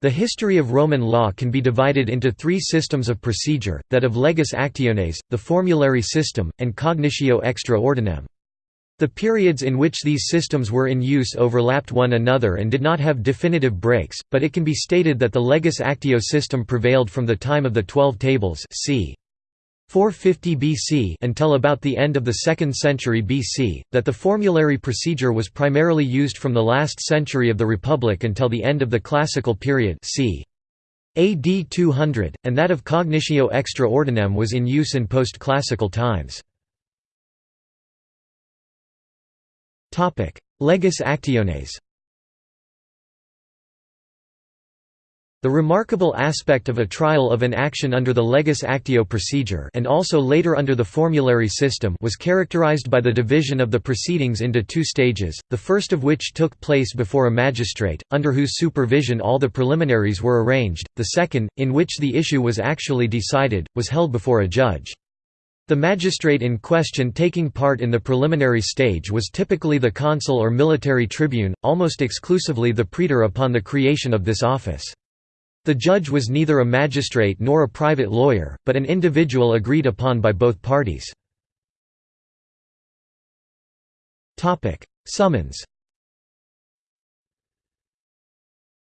The history of Roman law can be divided into three systems of procedure, that of legis actiones, the formulary system, and cognitio extra ordinem. The periods in which these systems were in use overlapped one another and did not have definitive breaks, but it can be stated that the legis actio system prevailed from the time of the Twelve Tables c. 450 BC until about the end of the 2nd century BC, that the formulary procedure was primarily used from the last century of the Republic until the end of the Classical period c. AD 200, and that of cognitio extra ordinem was in use in post-classical times. Legis actiones The remarkable aspect of a trial of an action under the legis actio procedure and also later under the formulary system was characterized by the division of the proceedings into two stages, the first of which took place before a magistrate, under whose supervision all the preliminaries were arranged, the second, in which the issue was actually decided, was held before a judge. The magistrate in question taking part in the preliminary stage was typically the consul or military tribune, almost exclusively the praetor upon the creation of this office. The judge was neither a magistrate nor a private lawyer, but an individual agreed upon by both parties. Summons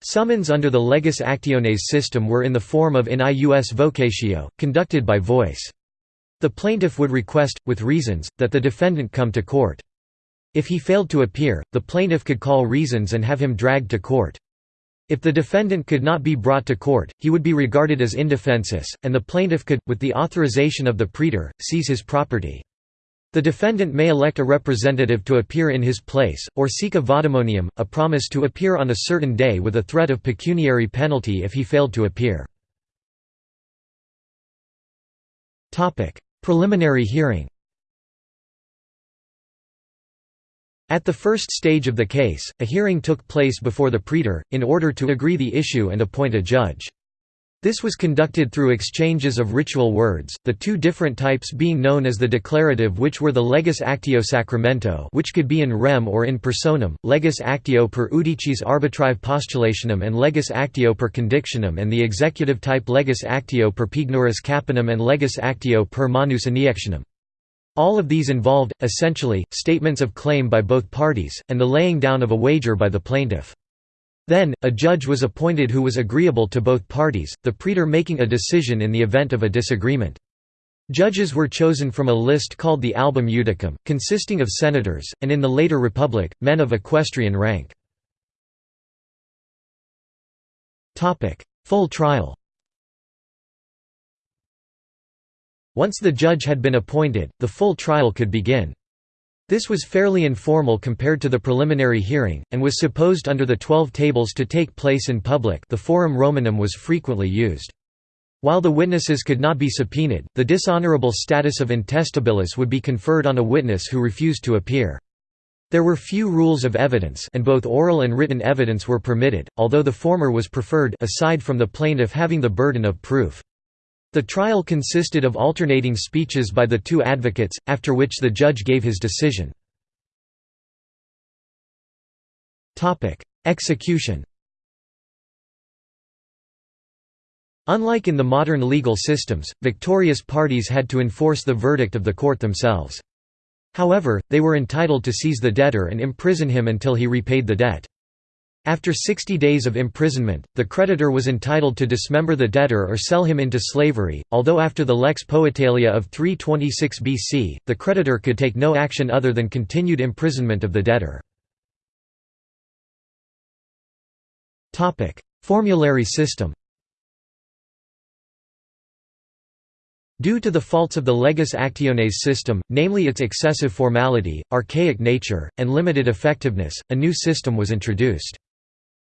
Summons under the legis actiones system were in the form of in ius vocatio, conducted by voice. The plaintiff would request, with reasons, that the defendant come to court. If he failed to appear, the plaintiff could call reasons and have him dragged to court. If the defendant could not be brought to court, he would be regarded as indefensus, and the plaintiff could, with the authorization of the praetor, seize his property. The defendant may elect a representative to appear in his place, or seek a vadimonium, a promise to appear on a certain day with a threat of pecuniary penalty if he failed to appear. Preliminary hearing At the first stage of the case, a hearing took place before the praetor, in order to agree the issue and appoint a judge. This was conducted through exchanges of ritual words, the two different types being known as the declarative which were the legis actio sacramento which could be in rem or in personam, legis actio per iudicis arbitrae postulationem and legis actio per condictionem and the executive type legis actio per pignoris capionem and legis actio per manus iniectionem. All of these involved, essentially, statements of claim by both parties, and the laying down of a wager by the plaintiff. Then, a judge was appointed who was agreeable to both parties, the praetor making a decision in the event of a disagreement. Judges were chosen from a list called the album judicum, consisting of senators, and in the later republic, men of equestrian rank. Full trial Once the judge had been appointed, the full trial could begin. This was fairly informal compared to the preliminary hearing, and was supposed under the Twelve Tables to take place in public the Forum Romanum was frequently used. While the witnesses could not be subpoenaed, the dishonorable status of intestabilis would be conferred on a witness who refused to appear. There were few rules of evidence and both oral and written evidence were permitted, although the former was preferred aside from the plaintiff having the burden of proof. The trial consisted of alternating speeches by the two advocates, after which the judge gave his decision. Execution Unlike in the modern legal systems, victorious parties had to enforce the verdict of the court themselves. However, they were entitled to seize the debtor and imprison him until he repaid the debt. After 60 days of imprisonment, the creditor was entitled to dismember the debtor or sell him into slavery, although after the lex Poetelia of 326 BC, the creditor could take no action other than continued imprisonment of the debtor. Formulary system Due to the faults of the legis actiones system, namely its excessive formality, archaic nature, and limited effectiveness, a new system was introduced.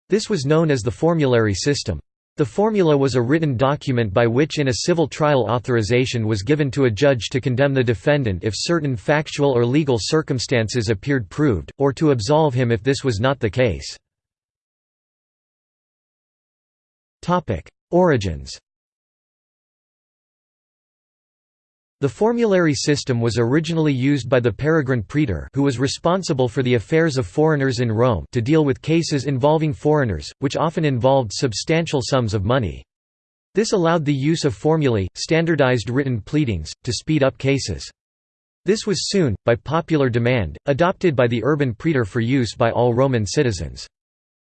This was known as the formulary system. The formula was a written document by which in a civil trial authorization was given to a judge to condemn the defendant if certain factual or legal circumstances appeared proved, or to absolve him if this was not the case. Origins The formulary system was originally used by the peregrine praetor who was responsible for the affairs of foreigners in Rome to deal with cases involving foreigners, which often involved substantial sums of money. This allowed the use of formulae, standardized written pleadings, to speed up cases. This was soon, by popular demand, adopted by the urban praetor for use by all Roman citizens.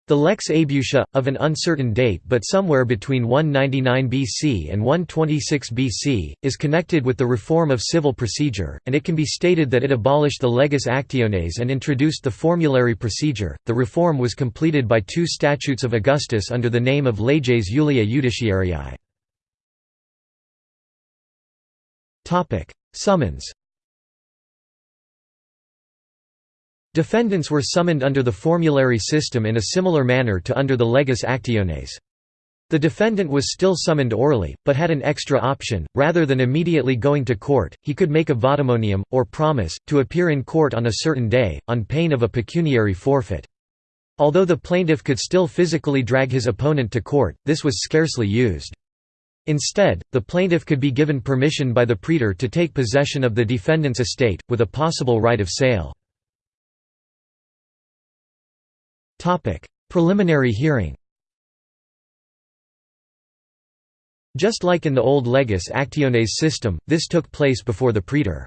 The Lex Aebutia, of an uncertain date but somewhere between 199 BC and 126 BC, is connected with the reform of civil procedure, and it can be stated that it abolished the leges actiones and introduced the formulary procedure. The reform was completed by two statutes of Augustus under the name of Leges Julia Judiciarii. Summons Defendants were summoned under the formulary system in a similar manner to under the leges actiones. The defendant was still summoned orally, but had an extra option, rather than immediately going to court, he could make a vadimonium, or promise, to appear in court on a certain day, on pain of a pecuniary forfeit. Although the plaintiff could still physically drag his opponent to court, this was scarcely used. Instead, the plaintiff could be given permission by the praetor to take possession of the defendant's estate, with a possible right of sale. Preliminary hearing. Just like in the old legis actiones system, this took place before the praetor.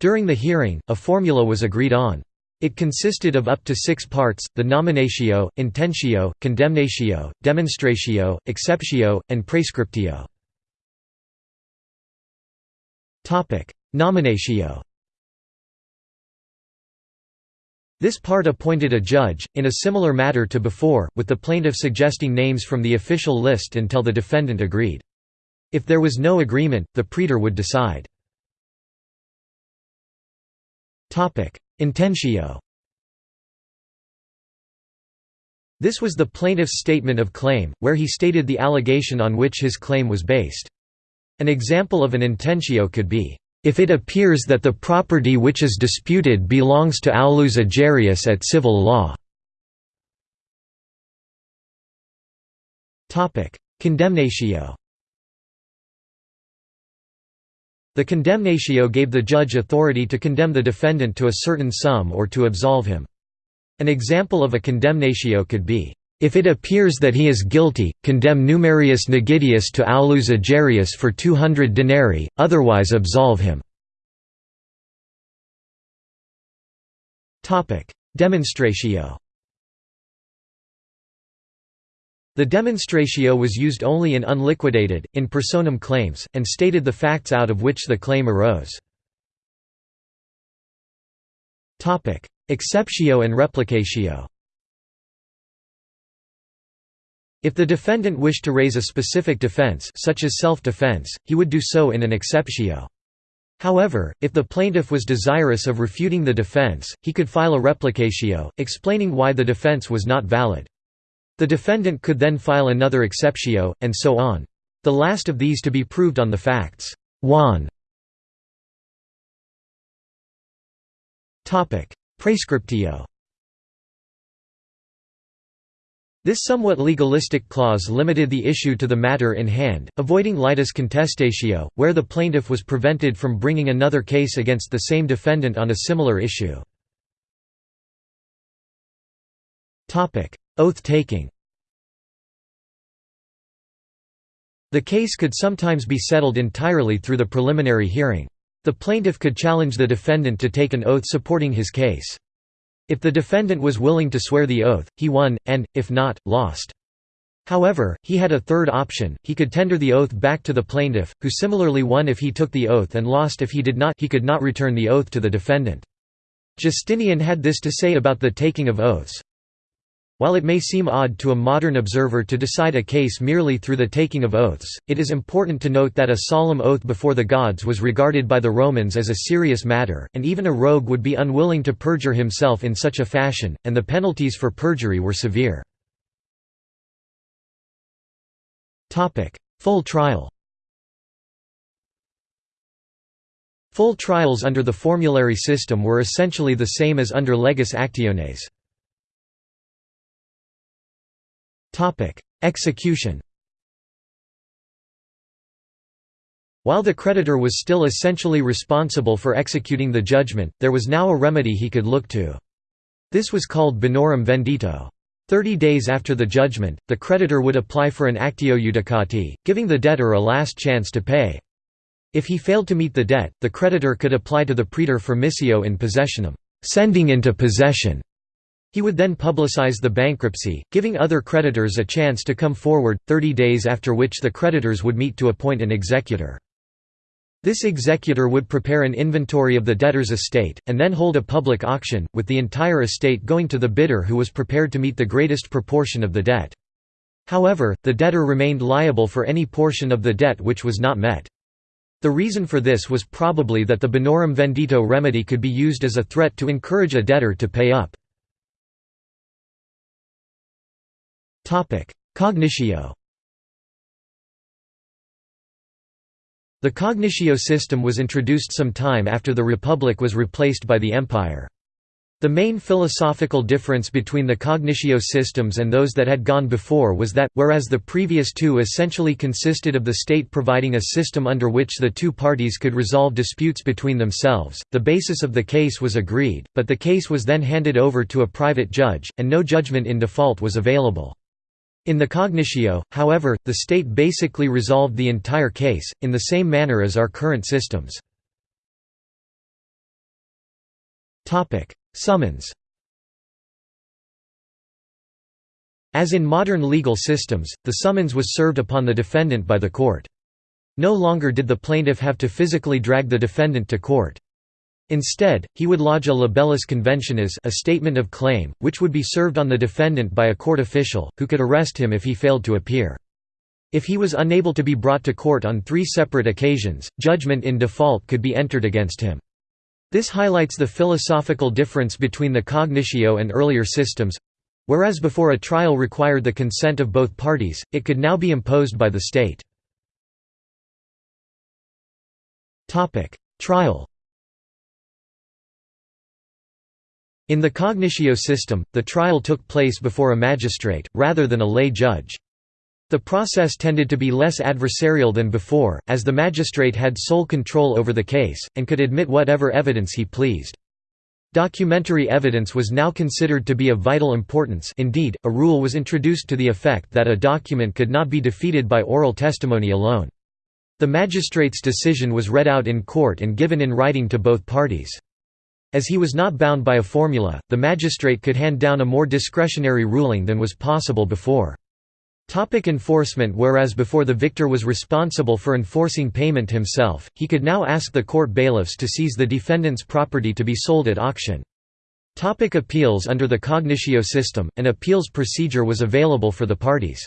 During the hearing, a formula was agreed on. It consisted of up to six parts, the nominatio, intentio, condemnatio, demonstratio, exceptio, and praescriptio. Nominatio This part appointed a judge, in a similar matter to before, with the plaintiff suggesting names from the official list until the defendant agreed. If there was no agreement, the praetor would decide. Intentio This was the plaintiff's statement of claim, where he stated the allegation on which his claim was based. An example of an intentio could be, if it appears that the property which is disputed belongs to Aulus Agerius at civil law. Condemnatio The condemnatio gave the judge authority to condemn the defendant to a certain sum or to absolve him. An example of a condemnatio could be, if it appears that he is guilty, condemn Numerius Nigidius to aulus Agerius for 200 denarii, otherwise absolve him. Demonstratio The demonstratio was used only in unliquidated, in personam claims, and stated the facts out of which the claim arose. Exceptio and replicatio If the defendant wished to raise a specific defense such as self-defense, he would do so in an exceptio. However, if the plaintiff was desirous of refuting the defense, he could file a replicatio, explaining why the defense was not valid. The defendant could then file another exceptio, and so on. The last of these to be proved on the facts. 1. Praescriptio This somewhat legalistic clause limited the issue to the matter in hand, avoiding litis contestatio, where the plaintiff was prevented from bringing another case against the same defendant on a similar issue. Oath-taking The case could sometimes be settled entirely through the preliminary hearing. The plaintiff could challenge the defendant to take an oath supporting his case. If the defendant was willing to swear the oath, he won, and, if not, lost. However, he had a third option, he could tender the oath back to the plaintiff, who similarly won if he took the oath and lost if he did not he could not return the oath to the defendant. Justinian had this to say about the taking of oaths, while it may seem odd to a modern observer to decide a case merely through the taking of oaths, it is important to note that a solemn oath before the gods was regarded by the Romans as a serious matter, and even a rogue would be unwilling to perjure himself in such a fashion, and the penalties for perjury were severe. Full trial Full trials under the formulary system were essentially the same as under leges actiones. Execution While the creditor was still essentially responsible for executing the judgment, there was now a remedy he could look to. This was called bonorum venditio. Thirty days after the judgment, the creditor would apply for an actio iudicati, giving the debtor a last chance to pay. If he failed to meet the debt, the creditor could apply to the praetor for missio in possessionem sending into possession". He would then publicize the bankruptcy, giving other creditors a chance to come forward, 30 days after which the creditors would meet to appoint an executor. This executor would prepare an inventory of the debtor's estate, and then hold a public auction, with the entire estate going to the bidder who was prepared to meet the greatest proportion of the debt. However, the debtor remained liable for any portion of the debt which was not met. The reason for this was probably that the bonorum venditio remedy could be used as a threat to encourage a debtor to pay up. Cognitio The cognitio system was introduced some time after the Republic was replaced by the Empire. The main philosophical difference between the cognitio systems and those that had gone before was that, whereas the previous two essentially consisted of the state providing a system under which the two parties could resolve disputes between themselves, the basis of the case was agreed, but the case was then handed over to a private judge, and no judgment in default was available. In the cognitio, however, the state basically resolved the entire case, in the same manner as our current systems. Summons As in modern legal systems, the summons was served upon the defendant by the court. No longer did the plaintiff have to physically drag the defendant to court. Instead, he would lodge a libellus conventionis a statement of claim, which would be served on the defendant by a court official, who could arrest him if he failed to appear. If he was unable to be brought to court on three separate occasions, judgment in default could be entered against him. This highlights the philosophical difference between the cognitio and earlier systems. Whereas before a trial required the consent of both parties, it could now be imposed by the state. Trial In the cognitio system, the trial took place before a magistrate, rather than a lay judge. The process tended to be less adversarial than before, as the magistrate had sole control over the case, and could admit whatever evidence he pleased. Documentary evidence was now considered to be of vital importance indeed, a rule was introduced to the effect that a document could not be defeated by oral testimony alone. The magistrate's decision was read out in court and given in writing to both parties. As he was not bound by a formula, the magistrate could hand down a more discretionary ruling than was possible before. Topic enforcement Whereas before the victor was responsible for enforcing payment himself, he could now ask the court bailiffs to seize the defendant's property to be sold at auction. Topic appeals Under the cognitio system, an appeals procedure was available for the parties.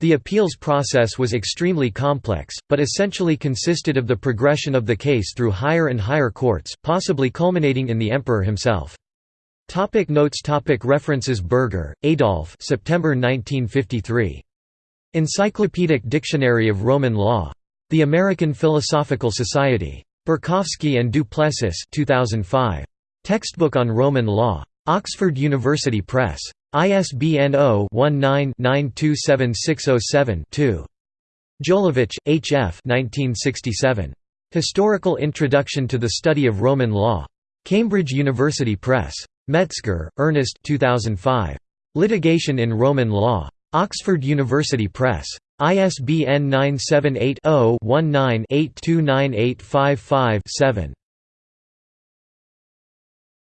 The appeals process was extremely complex, but essentially consisted of the progression of the case through higher and higher courts, possibly culminating in the emperor himself. Topic notes topic References Berger, Adolf September 1953. Encyclopedic Dictionary of Roman Law. The American Philosophical Society. Borkowski and du Plessis 2005. Textbook on Roman Law. Oxford University Press. ISBN 0-19-927607-2. Jolowicz, H. F. 1967. Historical Introduction to the Study of Roman Law. Cambridge University Press. Metzger, Ernest 2005. Litigation in Roman Law. Oxford University Press. ISBN 978 0 19 829855 7.